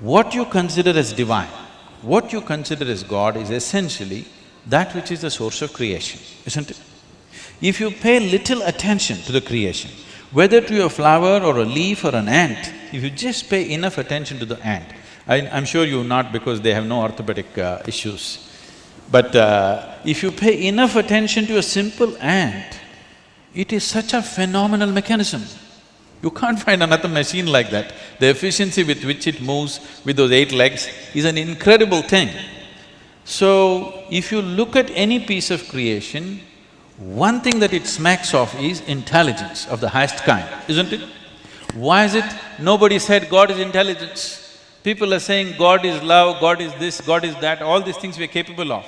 what you consider as divine, what you consider as God is essentially that which is the source of creation, isn't it? If you pay little attention to the creation, whether to a flower or a leaf or an ant, if you just pay enough attention to the ant, I, am sure you not because they have no orthopedic uh, issues, but uh, if you pay enough attention to a simple ant, it is such a phenomenal mechanism. You can't find another machine like that. The efficiency with which it moves with those eight legs is an incredible thing. So, if you look at any piece of creation, one thing that it smacks of is intelligence of the highest kind, isn't it? Why is it nobody said God is intelligence? People are saying God is love, God is this, God is that, all these things we are capable of.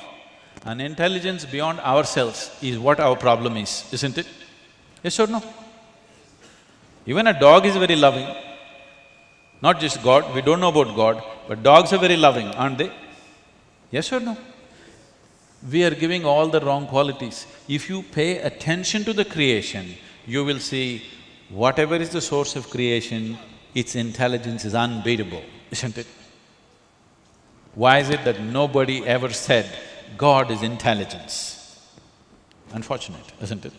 An intelligence beyond ourselves is what our problem is, isn't it? Yes or no? Even a dog is very loving, not just God, we don't know about God, but dogs are very loving, aren't they? Yes or no? We are giving all the wrong qualities. If you pay attention to the creation, you will see whatever is the source of creation, its intelligence is unbeatable, isn't it? Why is it that nobody ever said God is intelligence? Unfortunate, isn't it?